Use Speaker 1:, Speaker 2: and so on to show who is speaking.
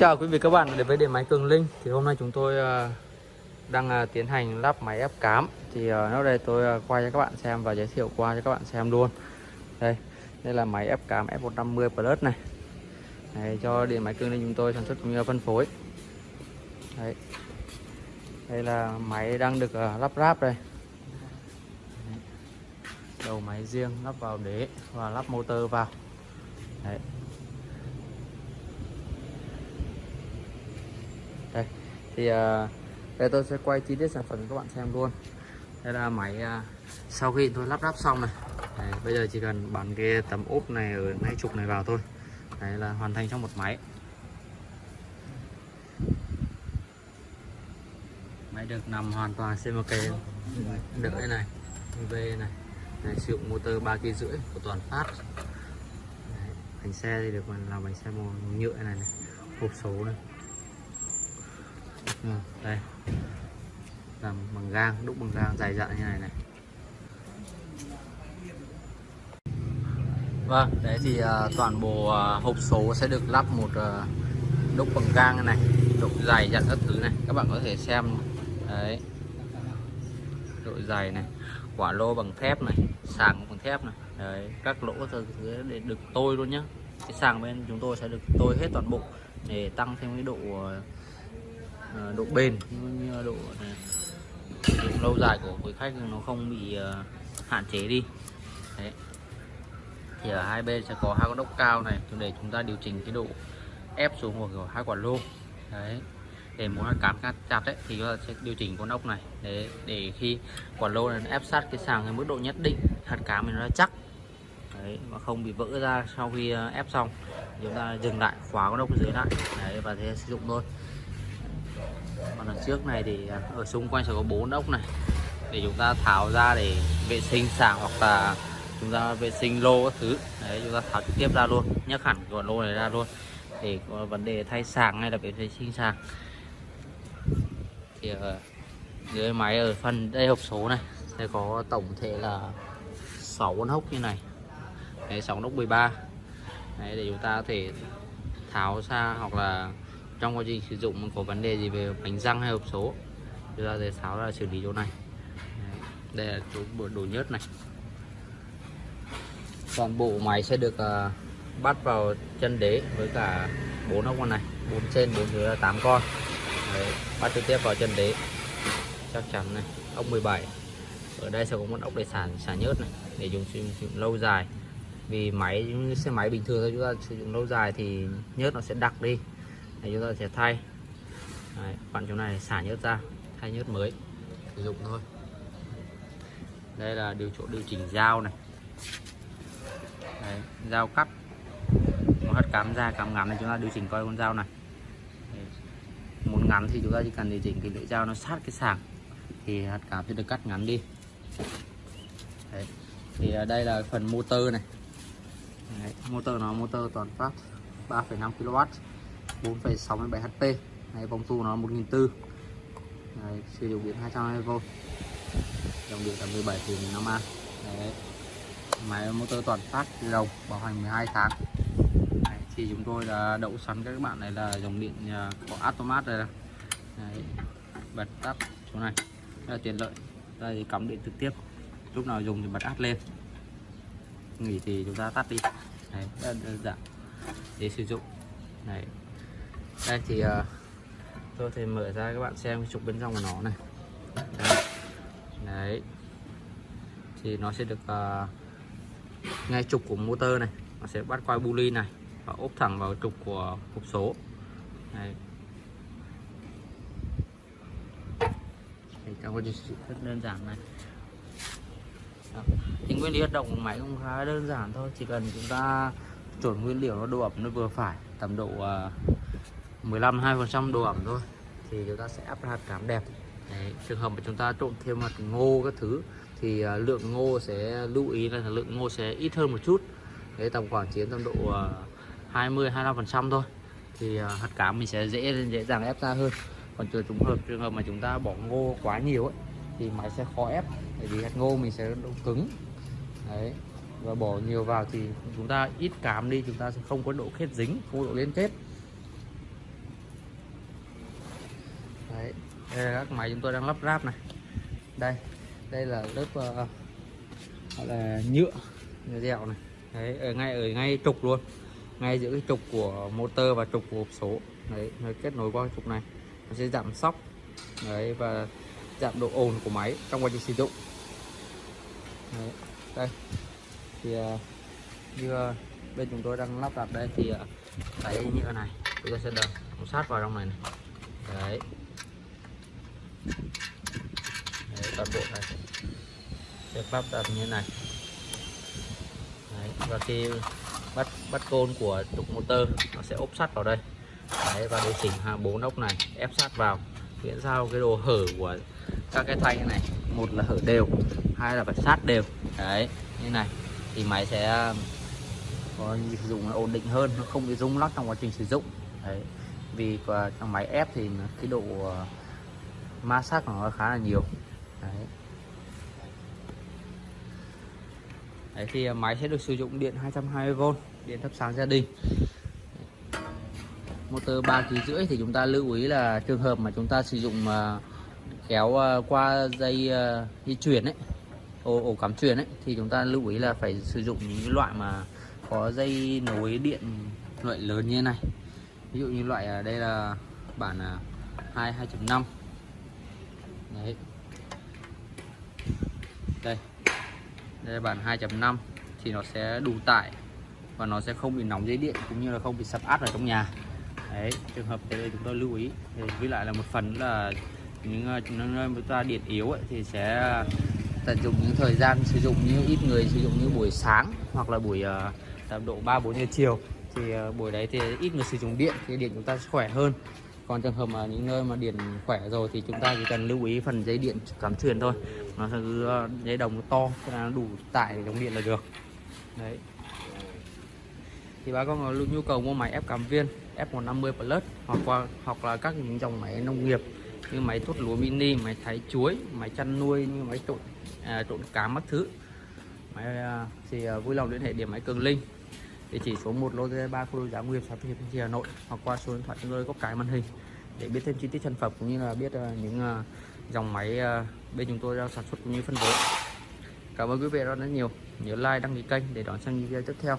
Speaker 1: chào quý vị các bạn, đến với điện máy Cường Linh. Thì hôm nay chúng tôi ờ, đang ờ, tiến hành lắp máy ép cám. Thì ờ, nó đây tôi quay cho các bạn xem và giới thiệu qua cho các bạn xem luôn. Đây đây là máy ép cám F150 Plus này. Này cho điện máy Cường Linh chúng tôi sản xuất cũng như phân phối. Đấy. đây là máy đang được lắp ráp đây. Đầu máy riêng lắp vào đế và lắp motor vào. Đấy. đây thì uh, đây tôi sẽ quay chi tiết sản phẩm cho các bạn xem luôn. Đây là máy uh, sau khi tôi lắp ráp xong này. Đấy, bây giờ chỉ cần bắn cái tấm ốp này ở ngay trục này vào thôi. Đấy là hoàn thành trong một máy. Máy được nằm hoàn toàn CMK đỡ này V này. Này, sử dụng motor ba kg rưỡi của toàn phát. Đấy, bánh xe thì được làm bánh xe màu nhựa này, này hộp số này ừ, đây. Làm bằng gang đúc bằng gang dài dặn như này này. Vâng đấy thì uh, toàn bộ uh, hộp số sẽ được lắp một uh, đúc bằng gang này độ dày dặn các thứ này. Các bạn có thể xem đấy. Độ dày này quả lô bằng thép này sàng bằng thép này. Đấy các lỗ thứ để được tôi luôn nhá. Cái sàng bên chúng tôi sẽ được tôi hết toàn bộ để tăng thêm cái độ uh, Ờ, độ bền. Cũng như ờ, độ ờ, sử dụng lâu dài của quý khách nó không bị hạn chế đi. Đấy. Thì ở hai bên sẽ có hai con ốc cao này để chúng ta điều chỉnh cái độ ép xuống của hai quả lô. Đấy. Để muốn là cán chặt ấy, thì chúng ta sẽ điều chỉnh con ốc này. Để để khi quả lô này ép sát cái sàng cái mức độ nhất định, hạt cá mình nó chắc. Đấy. Mà không bị vỡ ra sau khi ép xong chúng ta dừng lại, khóa con ốc dưới lại. Đấy, và thế sử dụng thôi còn đằng trước này thì à, ở xung quanh sẽ có bốn ốc này. Để chúng ta tháo ra để vệ sinh sàng hoặc là chúng ta vệ sinh lô các thứ. Đấy chúng ta tháo trực tiếp ra luôn nhấc hẳn cái lô này ra luôn. Để có vấn đề thay sàng hay là vệ sinh sàng thì ở dưới máy ở phần đây hộp số này sẽ có tổng thể là 6 con hốc như này. Đấy, 6 ốc 13 đấy, để chúng ta có thể tháo ra hoặc là trong quá trình sử dụng có vấn đề gì về bánh răng hay hộp số chúng ta sẽ sáo ra xử lý chỗ này. Đây là chỗ bộ đồ nhớt này. Toàn bộ máy sẽ được uh, bắt vào chân đế với cả bốn ốc con này bốn trên bốn dưới là 8 con. Đấy, bắt trực tiếp vào chân đế. Chắc chắn này ốc 17 ở đây sẽ có một ốc để xả xả nhớt này để dùng sử dụng lâu dài. Vì máy như xe máy bình thường thôi chúng ta sử dụng lâu dài thì nhớt nó sẽ đặc đi thì chúng ta sẽ thay. Đấy, khoảng chỗ này xả nhớt ra thay nhớt mới sử dụng thôi. Đây là điều chỗ điều chỉnh dao này. Đấy, dao cắt một hạt cắm ra cắm ngắn này chúng ta điều chỉnh coi con dao này. Muốn ngắn thì chúng ta chỉ cần điều chỉnh cái lưỡi dao nó sát cái sàng thì hạt cám sẽ được cắt ngắn đi. Đấy. thì đây là phần motor này. Đấy. motor nó motor toàn phát 3,5 kW 4,67 HP Đấy, vòng tu nó 1.400 Đấy, sử dụng điện 220V dòng điện là 17 thì 5A Đấy. máy motor toàn phát đồng bảo hành 12 tháng. Đấy, thì chúng tôi đã đậu sẵn các bạn này là dòng điện à, có automat đây Đấy, bật tắt chỗ này. Rất là tiện lợi. Đây thì cắm điện trực tiếp. Lúc nào dùng thì bật át lên. Nghỉ thì chúng ta tắt đi. Đấy, rất đơn giản. Để sử dụng. Này đây thì uh, tôi thì mở ra các bạn xem trục bên trong của nó này Đấy, Đấy. thì nó sẽ được uh, ngay trục của motor này nó sẽ bắt quay bu này và ốp thẳng vào trục của hộp số Đấy. trong quá trình rất đơn giản này Đó. thì nguyên lý hoạt động của máy cũng khá đơn giản thôi chỉ cần chúng ta chuẩn nguyên liệu nó độ ẩm nó vừa phải tầm độ uh, 15 2 phần trăm độ ẩm thôi thì chúng ta sẽ áp hạt cám đẹp. Đấy. trường hợp mà chúng ta trộn thêm mặt ngô các thứ thì uh, lượng ngô sẽ lưu ý là lượng ngô sẽ ít hơn một chút. Đấy, tầm khoảng chiến tầm độ uh, 20 25 phần trăm thôi. Thì uh, hạt cám mình sẽ dễ dễ dàng ép ra hơn. Còn trường trường hợp trường hợp mà chúng ta bỏ ngô quá nhiều ấy thì máy sẽ khó ép bởi vì hạt ngô mình sẽ độ cứng. Đấy và bỏ nhiều vào thì chúng ta ít cám đi chúng ta sẽ không có độ kết dính không có độ liên kết. Đây là các máy chúng tôi đang lắp ráp này. Đây đây là lớp uh, gọi là nhựa nhựa dẻo này. Đấy ở ngay ở ngay trục luôn. Ngay giữa cái trục của motor và trục của hộp số. Đấy nó kết nối qua trục này. Nó sẽ giảm sóc. Đấy và giảm độ ồn của máy trong quá trình sử dụng. Đấy, đây. Thì uh, như uh, bên chúng tôi đang lắp đặt đây thì uh, cái nhựa này chúng ta sẽ đập sát vào trong này, này. đấy đấy toàn bộ này. Sẽ lắp đặt như này. Đấy, và khi bắt bắt côn của trục motor nó sẽ ốp sắt vào đây. Đấy, và điều chỉnh hàng bốn ốc này ép sát vào. Miễn sao cái đồ hở của các cái thanh này một là hở đều hai là phải sát đều. Đấy như này thì máy sẽ có sử dụng nó ổn định hơn nó không bị rung lắc trong quá trình sử dụng. Đấy vì trong máy ép thì cái độ ma sát của nó khá là nhiều. Đấy. đấy thì à, máy sẽ được sử dụng điện 220V điện thắp sáng gia đình. Motor 3 kg rưỡi thì chúng ta lưu ý là trường hợp mà chúng ta sử dụng à, kéo à, qua dây di chuyển ấy ổ, ổ cắm truyền ấy thì chúng ta lưu ý là phải sử dụng những loại mà có dây nối điện loại lớn như thế này. Ví dụ như loại ở đây là bản 2 2.5 đấy. Đây. Đây là bản 2.5 thì nó sẽ đủ tải. Và nó sẽ không bị nóng dây điện cũng như là không bị sập át ở trong nhà. Đấy trường hợp thế chúng tôi lưu ý. Thì với lại là một phần là những ờ, nơi chúng ta điện yếu ấy, thì sẽ ờ, tận dụng những thời gian sử dụng như ít người sử dụng như buổi sáng hoặc là buổi ờ, tầm độ 3 4 giờ chiều. Thì buổi đấy thì ít người sử dụng điện thì điện chúng ta sẽ khỏe hơn còn trường hợp mà những nơi mà điện khỏe rồi thì chúng ta chỉ cần lưu ý phần dây điện cắm truyền thôi. Nó sẽ cứ ờ, dây đồng to cho đủ tải để chống điện là được. Đấy. Thì bà con có nhu cầu mua máy ép cảm viên F150 Plus hoặc qua hoặc là các những dòng máy nông nghiệp như máy thốt lúa mini máy thái chuối máy chăn nuôi như máy trộn à, trộn cá mất thứ. Máy à, thì à, vui lòng liên hệ điểm máy cường linh địa chỉ số 1 lô 3 khu đô giá nguyên xã Hiệp Hà Nội, hoặc qua số điện thoại chúng tôi có cái màn hình để biết thêm chi tiết sản phẩm cũng như là biết ờ, những ờ, dòng máy ờ, bên chúng tôi đang sản xuất cũng như phân phối. Cảm ơn quý vị rất là nhiều. Nhớ like, đăng ký kênh để đón xem video tiếp theo.